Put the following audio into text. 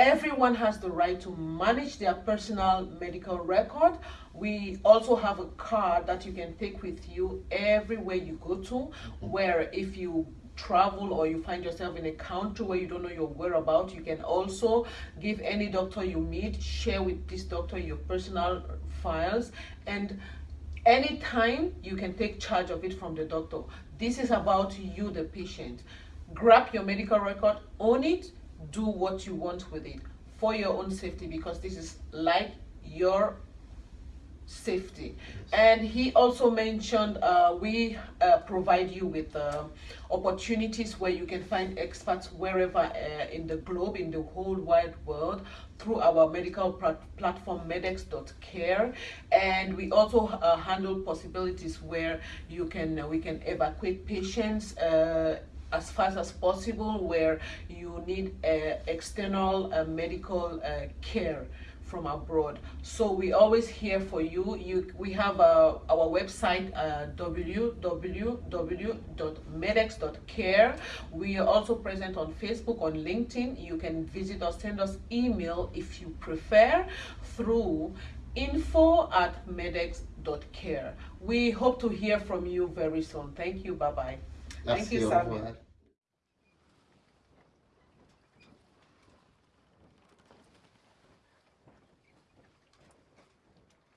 everyone has the right to manage their personal medical record. We also have a card that you can take with you everywhere you go to, where if you travel or you find yourself in a country where you don't know your whereabouts, you can also give any doctor you meet, share with this doctor your personal files, and anytime you can take charge of it from the doctor. This is about you, the patient. Grab your medical record, own it, do what you want with it for your own safety because this is like your safety. And he also mentioned uh, we uh, provide you with uh, opportunities where you can find experts wherever uh, in the globe in the whole wide world through our medical platform medex.care and we also uh, handle possibilities where you can we can evacuate patients uh, as fast as possible where you need external medical care from abroad. So we always here for you. You we have uh, our website uh, www.medex.care we are also present on facebook on linkedin. You can visit us send us email if you prefer through info at medex.care we hope to hear from you very soon. Thank you. Bye bye thank you Samuel.